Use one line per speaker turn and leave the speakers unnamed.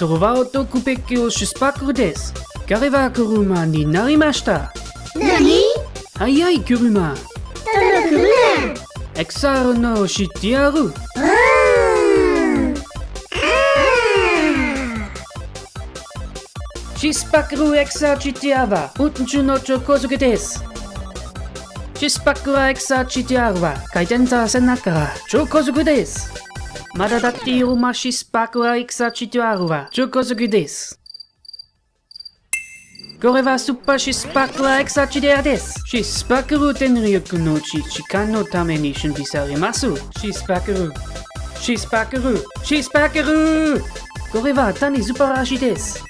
そばをとくべきを出発です。彼は車になりました。
何
早い車。
どの車
XR の知ってやる。
あー
シスパクル XR 知ってやば。運転の超高速です。シスパクル XR 知ってやるは回転させながら超高速です。まだだっているまシスパクル XR 知ってやるは超高速です。これはスーパーシスパクル XR 知ってやです。シスパクル天力のうち時間のために準備されます。シスパクル。シスパクル。シスパクル。これは単に素晴らしいです。